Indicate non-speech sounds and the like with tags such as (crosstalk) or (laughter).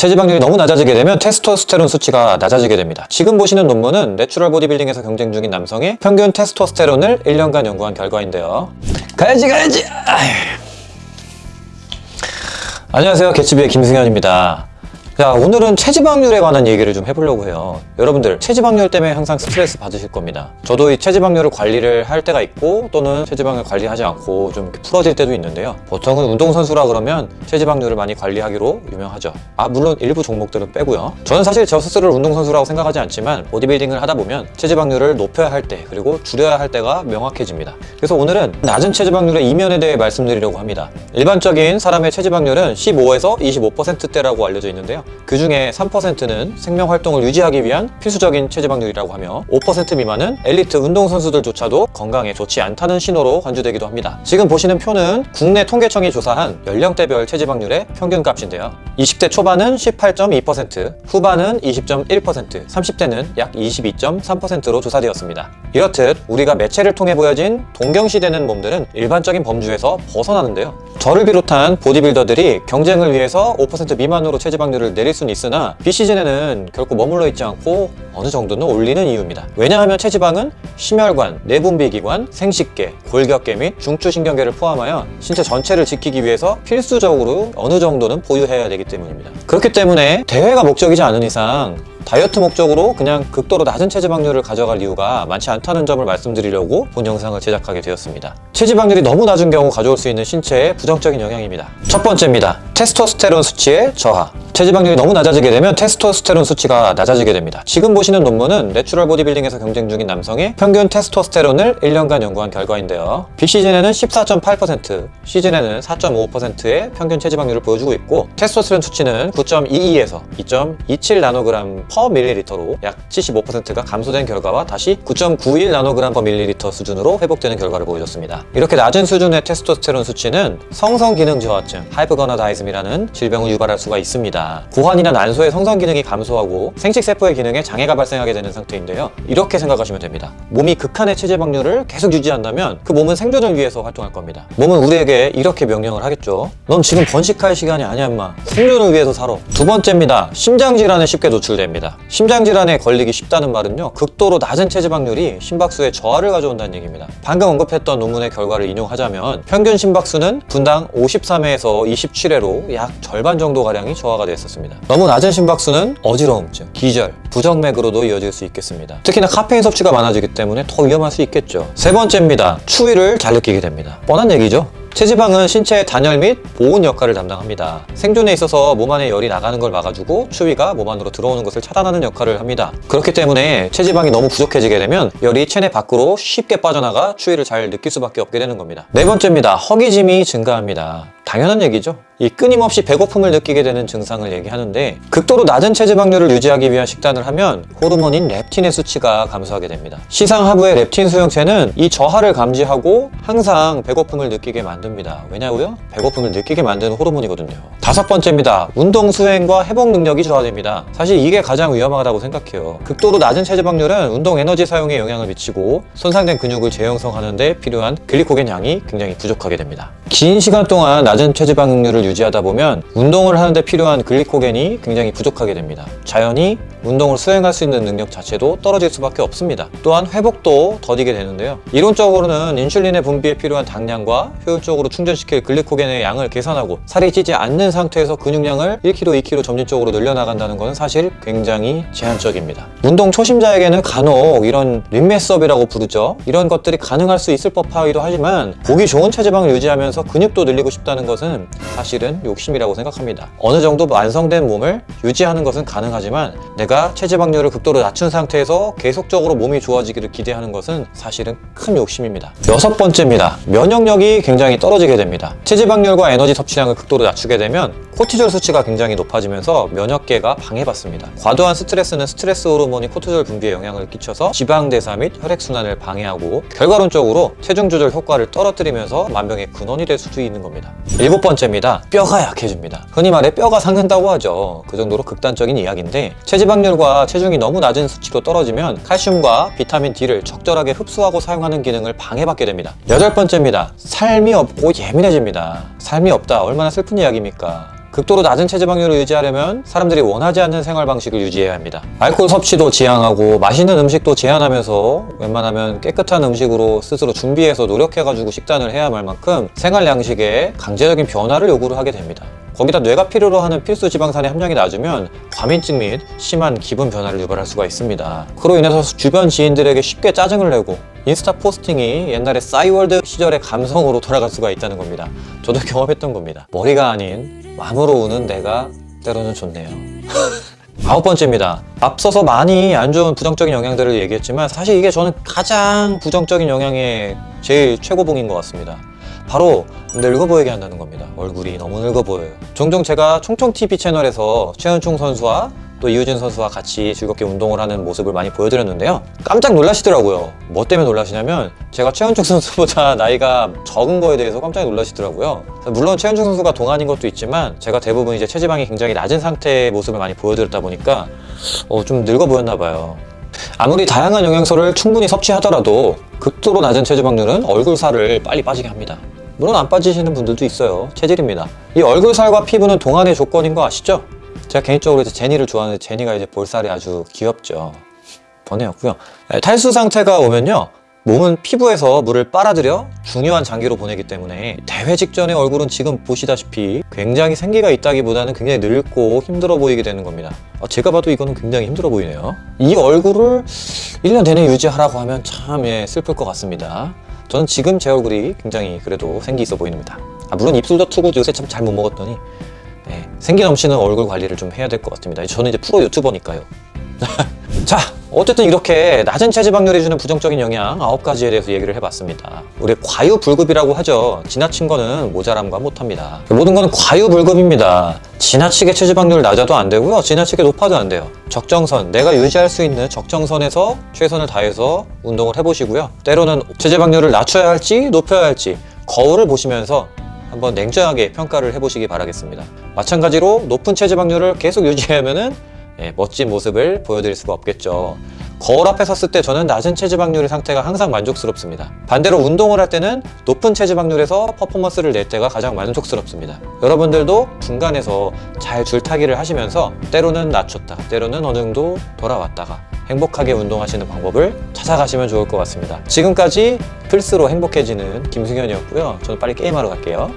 체지방률이 너무 낮아지게 되면 테스토스테론 수치가 낮아지게 됩니다. 지금 보시는 논문은 natural 보디빌딩에서 경쟁 중인 남성의 평균 테스토스테론을 1년간 연구한 결과인데요. 가야지 가야지! 아휴. 안녕하세요. 개츠비의 김승현입니다. 자, 오늘은 체지방률에 관한 얘기를 좀 해보려고 해요. 여러분들, 체지방률 때문에 항상 스트레스 받으실 겁니다. 저도 이 체지방률을 관리를 할 때가 있고, 또는 체지방을 관리하지 않고 좀 풀어질 때도 있는데요. 보통은 운동선수라 그러면 체지방률을 많이 관리하기로 유명하죠. 아, 물론 일부 종목들은 빼고요. 저는 사실 저 스스로를 운동선수라고 생각하지 않지만, 보디빌딩을 하다 보면 체지방률을 높여야 할 때, 그리고 줄여야 할 때가 명확해집니다. 그래서 오늘은 낮은 체지방률의 이면에 대해 말씀드리려고 합니다. 일반적인 사람의 체지방률은 15에서 25%대라고 알려져 있는데요. 그 중에 3%는 생명 활동을 유지하기 위한 필수적인 체지방률이라고 하며 5% 미만은 엘리트 운동선수들조차도 건강에 좋지 않다는 신호로 간주되기도 합니다. 지금 보시는 표는 국내 통계청이 조사한 연령대별 체지방률의 평균값인데요. 20대 초반은 18.2%, 후반은 20.1%, 30대는 약 22.3%로 조사되었습니다. 이렇듯 우리가 매체를 통해 보여진 동경시되는 몸들은 일반적인 범주에서 벗어나는데요. 저를 비롯한 보디빌더들이 경쟁을 위해서 5% 미만으로 체지방률을 내릴 수는 있으나 비시즌에는 결코 머물러 있지 않고 어느 정도는 올리는 이유입니다. 왜냐하면 체지방은 심혈관, 내분비기관, 생식계, 골격계 및 중추신경계를 포함하여 신체 전체를 지키기 위해서 필수적으로 어느 정도는 보유해야 되기 때문입니다. 그렇기 때문에 대회가 목적이지 않은 이상 다이어트 목적으로 그냥 극도로 낮은 체지방률을 가져갈 이유가 많지 않다는 점을 말씀드리려고 본 영상을 제작하게 되었습니다. 체지방률이 너무 낮은 경우 가져올 수 있는 신체의 부정적인 영향입니다. 첫 번째입니다. 테스토스테론 수치의 저하. 체지방률이 너무 낮아지게 되면 테스토스테론 수치가 낮아지게 됩니다. 지금 보시는 논문은 natural 보디빌딩에서 경쟁 중인 남성의 평균 테스토스테론을 1년간 연구한 결과인데요. 비시즌에는 14.8%, 시즌에는 4.5%의 평균 체지방률을 보여주고 있고 테스토스테론 수치는 9.22에서 2.27 나노그램 per 밀리리터로 약 75%가 감소된 결과와 다시 9.91 나노그램 per 밀리리터 수준으로 회복되는 결과를 보여줬습니다. 이렇게 낮은 수준의 테스토스테론 수치는 성선 기능 저하증, hypogonadism이라는 질병을 유발할 수가 있습니다. 고환이나 난소의 성선 기능이 감소하고 생식세포의 기능에 장애가 발생하게 되는 상태인데요. 이렇게 생각하시면 됩니다. 몸이 극한의 체지방률을 계속 유지한다면 그 몸은 생존을 위해서 활동할 겁니다. 몸은 우리에게 이렇게 명령을 하겠죠. 넌 지금 번식할 시간이 아니야 임마. 생존을 위해서 살아. 두 번째입니다. 심장질환에 쉽게 노출됩니다. 심장질환에 걸리기 쉽다는 말은요. 극도로 낮은 체지방률이 심박수에 저하를 가져온다는 얘기입니다. 방금 언급했던 논문의 결과를 인용하자면 평균 심박수는 분당 53회에서 27회로 약 절반 정도가량이 저하가 됐었습니다. 너무 낮은 심박수는 어지러움증, 기절, 부정맥으로도 이어질 수 있겠습니다. 특히나 카페인 섭취가 많아지기 때문에 더 위험할 수 있겠죠. 세 번째입니다. 추위를 잘 느끼게 됩니다. 뻔한 얘기죠. 체지방은 신체의 단열 및 보온 역할을 담당합니다. 생존에 있어서 몸 안에 열이 나가는 걸 막아주고 추위가 몸 안으로 들어오는 것을 차단하는 역할을 합니다. 그렇기 때문에 체지방이 너무 부족해지게 되면 열이 체내 밖으로 쉽게 빠져나가 추위를 잘 느낄 수밖에 없게 되는 겁니다. 네 번째입니다. 허기짐이 증가합니다. 당연한 얘기죠. 이 끊임없이 배고픔을 느끼게 되는 증상을 얘기하는데 극도로 낮은 체지방률을 유지하기 위한 식단을 하면 호르몬인 렙틴의 수치가 감소하게 됩니다. 시상 하부의 렙틴 수용체는 이 저하를 감지하고 항상 배고픔을 느끼게 만듭니다. 왜냐고요? 배고픔을 느끼게 만드는 호르몬이거든요. 다섯 번째입니다. 운동 수행과 회복 능력이 저하됩니다. 사실 이게 가장 위험하다고 생각해요. 극도로 낮은 체지방률은 운동 에너지 사용에 영향을 미치고 손상된 근육을 재형성하는 데 필요한 글리코겐 양이 굉장히 부족하게 됩니다. 긴 시간 동안 낮은 체지방률을 유지하다 보면 운동을 하는데 필요한 글리코겐이 굉장히 부족하게 됩니다. 자연히 운동을 수행할 수 있는 능력 자체도 떨어질 수밖에 없습니다. 또한 회복도 더디게 되는데요. 이론적으로는 인슐린의 분비에 필요한 당량과 효율적으로 충전시킬 글리코겐의 양을 계산하고 살이 찌지 않는 상태에서 근육량을 1kg, 2kg 점진적으로 늘려나간다는 것은 사실 굉장히 제한적입니다. 운동 초심자에게는 간혹 이런 림메스업이라고 부르죠. 이런 것들이 가능할 수 있을 법하기도 하지만 보기 좋은 체지방을 유지하면서 근육도 늘리고 싶다는 것은 사실은 욕심이라고 생각합니다. 어느 정도 완성된 몸을 유지하는 것은 가능하지만 내가 체지방률을 극도로 낮춘 상태에서 계속적으로 몸이 좋아지기를 기대하는 것은 사실은 큰 욕심입니다. 여섯 번째입니다. 면역력이 굉장히 떨어지게 됩니다. 체지방률과 에너지 섭취량을 극도로 낮추게 되면 코티졸 수치가 굉장히 높아지면서 면역계가 방해받습니다. 과도한 스트레스는 스트레스 호르몬이 코티졸 분비에 영향을 끼쳐서 지방대사 및 혈액순환을 방해하고 결과론적으로 체중 조절 효과를 떨어뜨리면서 만병의 근원이 될 수도 있는 겁니다. 일곱 번째입니다. 뼈가 약해집니다. 흔히 말해 뼈가 상근다고 하죠. 그 정도로 극단적인 이야기인데 체지방률과 체중이 너무 낮은 수치로 떨어지면 칼슘과 비타민 D를 적절하게 흡수하고 사용하는 기능을 방해받게 됩니다. 여덟 번째입니다. 삶이 없고 예민해집니다. 삶이 없다. 얼마나 슬픈 이야기입니까? 극도로 낮은 체지방률을 유지하려면 사람들이 원하지 않는 생활 방식을 유지해야 합니다. 알코올 섭취도 지양하고 맛있는 음식도 제한하면서 웬만하면 깨끗한 음식으로 스스로 준비해서 노력해가지고 식단을 해야 할 만큼 생활 양식에 강제적인 변화를 요구를 하게 됩니다. 거기다 뇌가 필요로 하는 필수 지방산의 함량이 낮으면 과민증 및 심한 기분 변화를 유발할 수가 있습니다. 그로 인해서 주변 지인들에게 쉽게 짜증을 내고 인스타 포스팅이 옛날에 싸이월드 시절의 감성으로 돌아갈 수가 있다는 겁니다. 저도 (laughs) 경험했던 겁니다. 머리가 아닌 마음으로 우는 내가 때로는 좋네요. (laughs) 아홉 번째입니다. 앞서서 많이 안 좋은 부정적인 영향들을 얘기했지만 사실 이게 저는 가장 부정적인 영향의 제일 최고봉인 것 같습니다. 바로 늙어 보이게 한다는 겁니다. 얼굴이 너무 늙어 보여요. 종종 제가 총총TV 채널에서 최은총 선수와 또 이유진 선수와 같이 즐겁게 운동을 하는 모습을 많이 보여드렸는데요. 깜짝 놀라시더라고요. 뭐 때문에 놀라시냐면 제가 최은총 선수보다 (laughs) 나이가 적은 거에 대해서 깜짝 놀라시더라고요. 물론 최은총 선수가 동안인 것도 있지만 제가 대부분 이제 체지방이 굉장히 낮은 상태의 모습을 많이 보여드렸다 보니까 어, 좀 늙어 보였나 봐요. 아무리 다양한 영양소를 충분히 섭취하더라도 극도로 낮은 체지방률은 얼굴 살을 빨리 빠지게 합니다. 물론 안 빠지시는 분들도 있어요. 체질입니다. 이 얼굴 살과 피부는 동안의 조건인 거 아시죠? 제가 개인적으로 이제 제니를 좋아하는데 제니가 이제 볼살이 아주 귀엽죠. 번외였고요. 네, 탈수 상태가 오면요. 몸은 피부에서 물을 빨아들여 중요한 장기로 보내기 때문에 대회 직전의 얼굴은 지금 보시다시피 굉장히 생기가 있다기보다는 굉장히 늙고 힘들어 보이게 되는 겁니다. 어, 제가 봐도 이거는 굉장히 힘들어 보이네요. 이 얼굴을 1년 내내 유지하라고 하면 참 예, 슬플 것 같습니다. 저는 지금 제 얼굴이 굉장히 그래도 생기 있어 보입니다. 아, 물론 입술도 투고 요새 참 잘 못 먹었더니 예, 생기 넘치는 얼굴 관리를 좀 해야 될 것 같습니다. 저는 이제 프로 유튜버니까요. (laughs) 자, 어쨌든 이렇게 낮은 체지방률이 주는 부정적인 영향 9가지에 대해서 얘기를 해봤습니다. 우리 과유불급이라고 하죠. 지나친 거는 모자람과 못합니다. 모든 거는 과유불급입니다. 지나치게 체지방률 낮아도 안 되고요. 지나치게 높아도 안 돼요. 적정선, 내가 유지할 수 있는 적정선에서 최선을 다해서 운동을 해보시고요. 때로는 체지방률을 낮춰야 할지 높여야 할지 거울을 보시면서 한번 냉정하게 평가를 해보시기 바라겠습니다. 마찬가지로 높은 체지방률을 계속 유지하면 은 예, 멋진 모습을 보여드릴 수가 없겠죠. 거울 앞에 섰을 때 저는 낮은 체지방률의 상태가 항상 만족스럽습니다. 반대로 운동을 할 때는 높은 체지방률에서 퍼포먼스를 낼 때가 가장 만족스럽습니다. 여러분들도 중간에서 잘 줄타기를 하시면서 때로는 낮췄다, 때로는 어느 정도 돌아왔다가 행복하게 운동하시는 방법을 찾아가시면 좋을 것 같습니다. 지금까지 필수로 행복해지는 김승현이었고요. 저는 빨리 게임하러 갈게요.